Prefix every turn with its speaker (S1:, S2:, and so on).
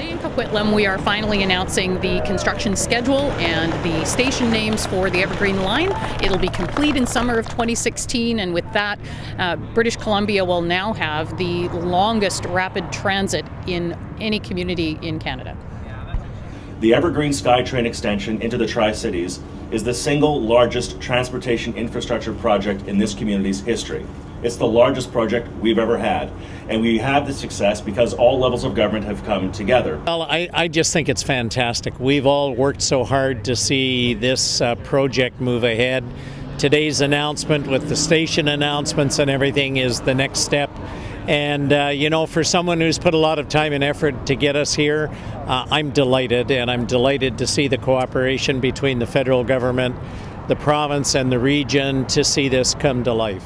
S1: Coquitlam, we are finally announcing the construction schedule and the station names for the Evergreen Line. It'll be complete in summer of 2016, and with that, uh, British Columbia will now have the longest rapid transit in any community in Canada.
S2: The Evergreen SkyTrain extension into the Tri Cities is the single largest transportation infrastructure project in this community's history. It's the largest project we've ever had, and we have the success because all levels of government have come together.
S3: Well, I, I just think it's fantastic. We've all worked so hard to see this uh, project move ahead. Today's announcement with the station announcements and everything is the next step. And, uh, you know, for someone who's put a lot of time and effort to get us here, uh, I'm delighted, and I'm delighted to see the cooperation between the federal government, the province, and the region to see this come to life.